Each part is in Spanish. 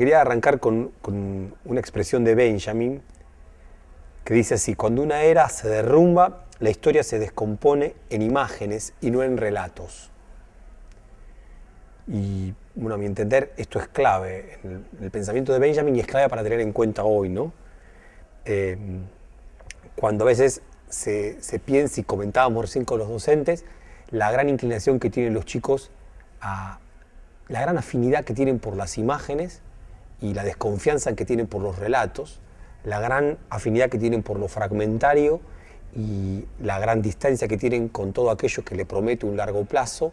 Quería arrancar con, una expresión de Benjamin que dice así, cuando una era se derrumba, la historia se descompone en imágenes y no en relatos. Y bueno, a mi entender, esto es clave el, pensamiento de Benjamin es clave para tener en cuenta hoy, ¿no? Eh, cuando a veces se, piensa, y comentábamos recién con los docentes, la gran inclinación que tienen los chicos, a, la gran afinidad que tienen por las imágenes y la desconfianza que tienen por los relatos, la gran afinidad que tienen por lo fragmentario y la gran distancia que tienen con todo aquello que le promete un largo plazo,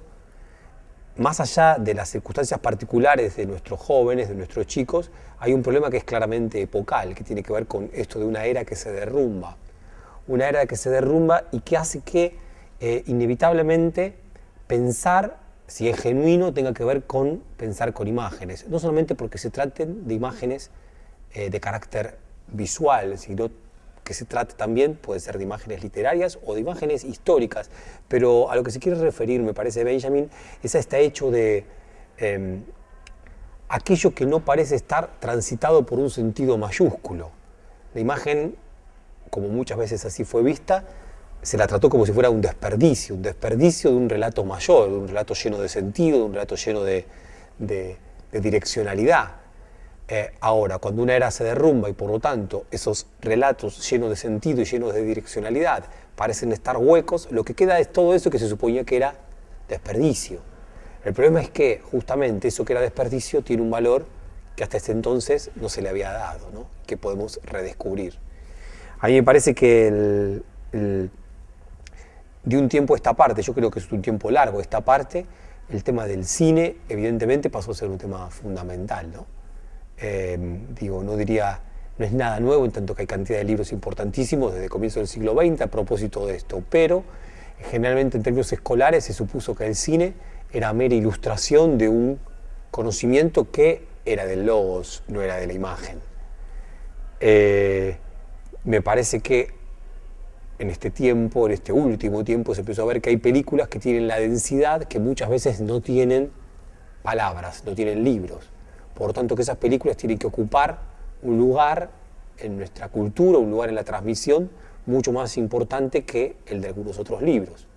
más allá de las circunstancias particulares de nuestros jóvenes, de nuestros chicos, hay un problema que es claramente epocal, que tiene que ver con esto de una era que se derrumba. Una era que se derrumba y que hace que eh, inevitablemente pensar, si es genuino, tenga que ver con pensar con imágenes. No solamente porque se traten de imágenes eh, de carácter visual, sino que se trate también, puede ser de imágenes literarias o de imágenes históricas, pero a lo que se quiere referir, me parece, Benjamin, es a este hecho de eh, aquello que no parece estar transitado por un sentido mayúsculo. La imagen, como muchas veces así fue vista, se la trató como si fuera un desperdicio, un desperdicio de un relato mayor, de un relato lleno de sentido, de un relato lleno de, de, direccionalidad. Eh, ahora, cuando una era se derrumba y por lo tanto esos relatos llenos de sentido y llenos de direccionalidad parecen estar huecos, lo que queda es todo eso que se suponía que era desperdicio. El problema es que justamente eso que era desperdicio tiene un valor que hasta ese entonces no se le había dado, ¿no? que podemos redescubrir. A mí me parece que el, de un tiempo esta parte, yo creo que es un tiempo largo esta parte, el tema del cine evidentemente pasó a ser un tema fundamental. ¿no? Eh, digo, no diría, no es nada nuevo en tanto que hay cantidad de libros importantísimos desde el comienzo del siglo XX a propósito de esto, pero generalmente en términos escolares se supuso que el cine era mera ilustración de un conocimiento que era del logos, no era de la imagen. Eh, me parece que en este tiempo, en este último tiempo, se empezó a ver que hay películas que tienen la densidad que muchas veces no tienen palabras, no tienen libros. Por tanto, que esas películas tienen que ocupar un lugar en nuestra cultura, un lugar en la transmisión mucho más importante que el de algunos otros libros.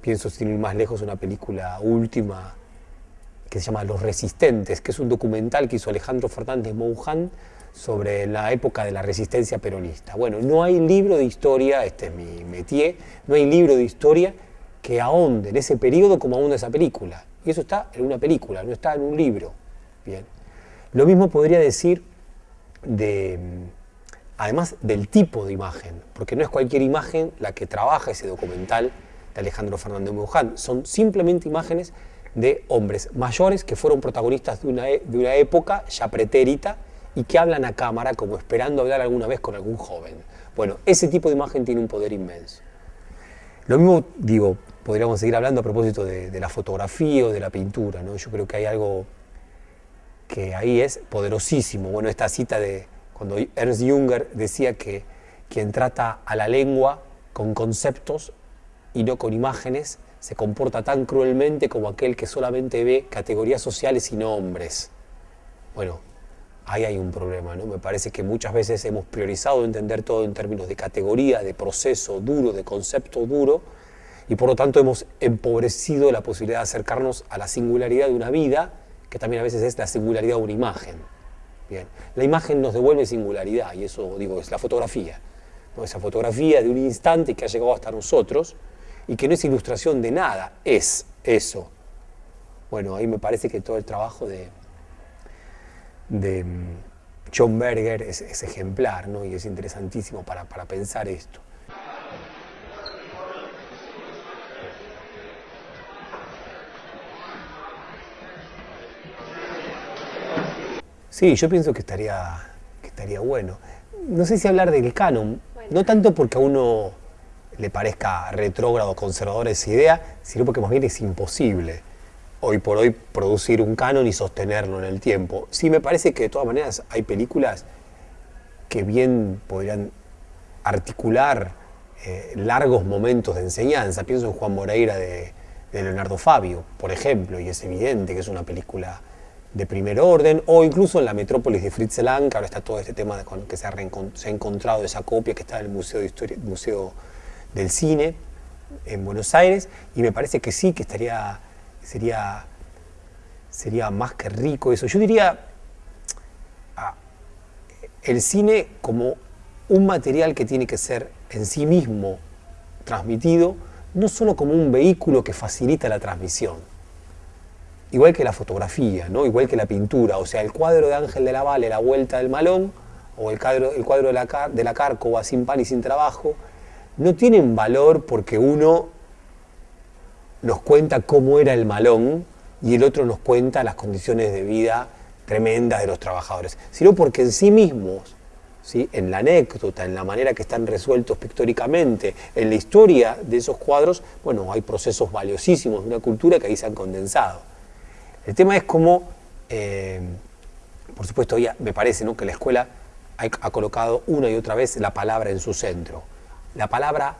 Pienso, sin ir más lejos, una película última que se llama Los Resistentes, que es un documental que hizo Alejandro Fernández Monján sobre la época de la resistencia peronista. Bueno, no hay libro de historia, este es mi métier, no hay libro de historia que ahonde en ese periodo como ahonda esa película. Y eso está en una película, no está en un libro. Bien. Lo mismo podría decir de, además del tipo de imagen, porque no es cualquier imagen la que trabaja ese documental de Alejandro Fernández Muján, son simplemente imágenes de hombres mayores que fueron protagonistas de una, e, de una época ya pretérita y que hablan a cámara como esperando hablar alguna vez con algún joven. Bueno, ese tipo de imagen tiene un poder inmenso. Lo mismo, digo, podríamos seguir hablando a propósito de, la fotografía o de la pintura, ¿no? Yo creo que hay algo que ahí es poderosísimo. Bueno, esta cita de cuando Ernst Junger decía que quien trata a la lengua con conceptos y no con imágenes se comporta tan cruelmente como aquel que solamente ve categorías sociales y nombres. Bueno, ahí hay un problema, ¿no? Me parece que muchas veces hemos priorizado entender todo en términos de categoría, de proceso duro, de concepto duro, y por lo tanto hemos empobrecido la posibilidad de acercarnos a la singularidad de una vida que también a veces es la singularidad de una imagen. Bien. La imagen nos devuelve singularidad y eso, digo, es la fotografía. ¿no? Esa fotografía de un instante que ha llegado hasta nosotros y que no es ilustración de nada, es eso. Bueno, ahí me parece que todo el trabajo de, de mm, John Berger es, es ejemplar ¿no? y es interesantísimo para, para pensar esto. Sí, yo pienso que estaría, que estaría bueno. No sé si hablar del canon, bueno. no tanto porque a uno le parezca retrógrado, conservador esa idea, sino porque más bien es imposible hoy por hoy producir un canon y sostenerlo en el tiempo. Sí me parece que de todas maneras hay películas que bien podrían articular eh, largos momentos de enseñanza. Pienso en Juan Moreira de, de Leonardo Fabio, por ejemplo, y es evidente que es una película de primer orden, o incluso en la metrópolis de Fritz Lang, que ahora está todo este tema de que se ha, se ha encontrado esa copia que está en el Museo, de Historia, Museo del Cine en Buenos Aires, y me parece que sí, que estaría, sería, sería más que rico eso. Yo diría ah, el cine como un material que tiene que ser en sí mismo transmitido, no solo como un vehículo que facilita la transmisión, igual que la fotografía, ¿no? igual que la pintura, o sea, el cuadro de Ángel de la Valle, La Vuelta del Malón, o el cuadro, el cuadro de, la, de la Cárcova, Sin pan y sin trabajo, no tienen valor porque uno nos cuenta cómo era el malón y el otro nos cuenta las condiciones de vida tremendas de los trabajadores, sino porque en sí mismos en la anécdota, en la manera que están resueltos pictóricamente, en la historia de esos cuadros, bueno, hay procesos valiosísimos de una cultura que ahí se han condensado. El tema es cómo, eh, por supuesto, ya me parece ¿no? que la escuela ha, colocado una y otra vez la palabra en su centro. La palabra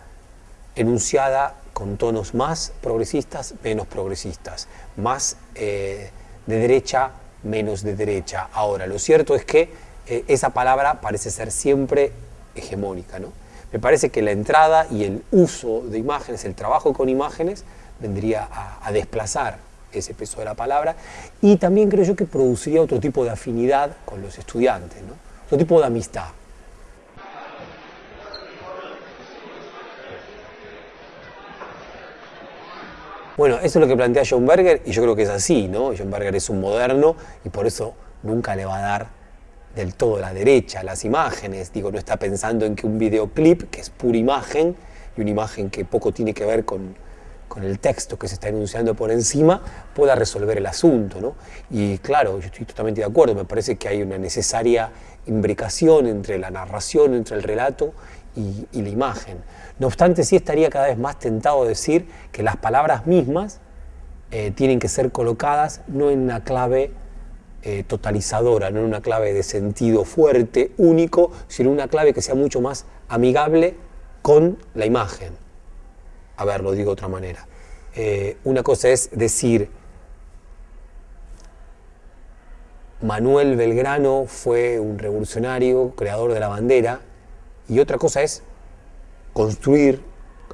enunciada con tonos más progresistas, menos progresistas, más eh, de derecha, menos de derecha. Ahora, lo cierto es que eh, esa palabra parece ser siempre hegemónica. ¿no? Me parece que la entrada y el uso de imágenes, el trabajo con imágenes, vendría a, desplazar ese peso de la palabra y también creo yo que produciría otro tipo de afinidad con los estudiantes, ¿no? otro tipo de amistad. Bueno, eso es lo que plantea John Berger y yo creo que es así, ¿no? John Berger es un moderno y por eso nunca le va a dar del todo la derecha, las imágenes. Digo, no está pensando en que un videoclip, que es pura imagen, y una imagen que poco tiene que ver con, el texto que se está enunciando por encima, pueda resolver el asunto. ¿no? Y claro, yo estoy totalmente de acuerdo, me parece que hay una necesaria imbricación entre la narración, entre el relato y, la imagen. No obstante, sí estaría cada vez más tentado a decir que las palabras mismas eh, tienen que ser colocadas no en una clave eh, totalizadora, no en una clave de sentido fuerte, único, sino una clave que sea mucho más amigable con la imagen. A ver, lo digo de otra manera. Eh, una cosa es decir, Manuel Belgrano fue un revolucionario, creador de la bandera, y otra cosa es construir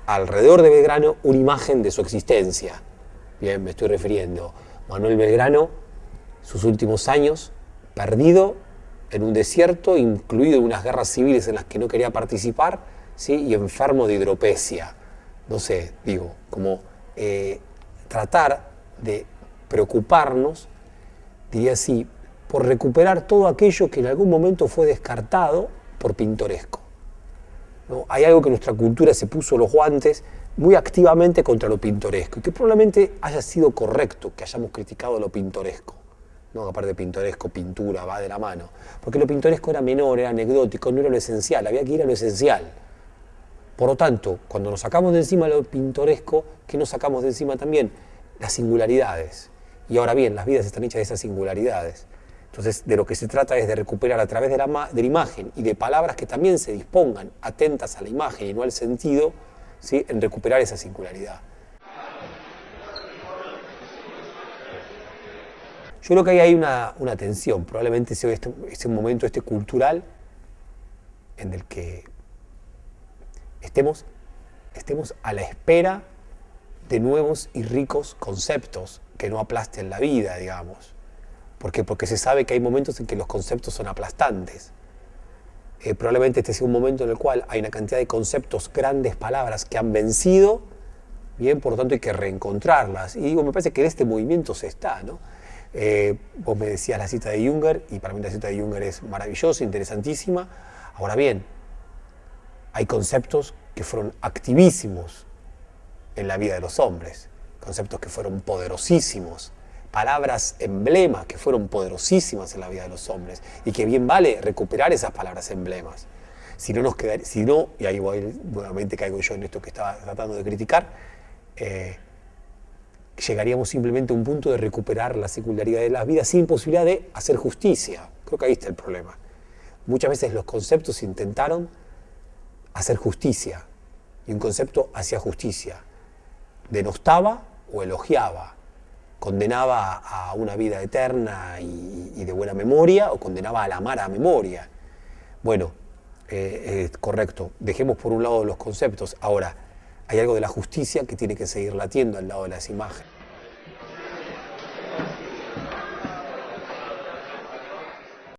alrededor de Belgrano una imagen de su existencia. Bien, me estoy refiriendo. Manuel Belgrano sus últimos años perdido en un desierto, incluido en unas guerras civiles en las que no quería participar, ¿sí? y enfermo de hidropesia. No sé, digo, como eh, tratar de preocuparnos, diría así, por recuperar todo aquello que en algún momento fue descartado por pintoresco. Hay algo que nuestra cultura se puso los guantes muy activamente contra lo pintoresco y que probablemente haya sido correcto que hayamos criticado lo pintoresco. ¿no? aparte pintoresco, pintura, va de la mano. Porque lo pintoresco era menor, era anecdótico, no era lo esencial, había que ir a lo esencial. Por lo tanto, cuando nos sacamos de encima lo pintoresco, ¿qué nos sacamos de encima también? Las singularidades. Y ahora bien, las vidas están hechas de esas singularidades. Entonces, de lo que se trata es de recuperar a través de la, de la imagen y de palabras que también se dispongan atentas a la imagen y no al sentido, ¿sí? en recuperar esa singularidad. Yo creo que ahí hay una, tensión, probablemente sea este, este, momento este cultural en el que estemos, estemos a la espera de nuevos y ricos conceptos que no aplasten la vida, digamos. ¿Por qué? Porque se sabe que hay momentos en que los conceptos son aplastantes. Eh, probablemente este sea un momento en el cual hay una cantidad de conceptos, grandes palabras que han vencido, bien, por lo tanto hay que reencontrarlas. Y digo, me parece que en este movimiento se está, ¿no? Eh, vos me decías la cita de Junger, y para mí la cita de Junger es maravillosa, interesantísima. Ahora bien, hay conceptos que fueron activísimos en la vida de los hombres, conceptos que fueron poderosísimos, palabras emblemas que fueron poderosísimas en la vida de los hombres, y que bien vale recuperar esas palabras emblemas. Si no nos queda, si no, y ahí voy, nuevamente caigo yo en esto que estaba tratando de criticar, eh, llegaríamos simplemente a un punto de recuperar la secularidad de las vidas sin posibilidad de hacer justicia. Creo que ahí está el problema. Muchas veces los conceptos intentaron hacer justicia y un concepto hacía justicia, denostaba o elogiaba. Condenaba a una vida eterna y, de buena memoria o condenaba a la mala memoria. Bueno, eh, correcto, dejemos por un lado los conceptos. Ahora, hay algo de la justicia que tiene que seguir latiendo al lado de las imágenes.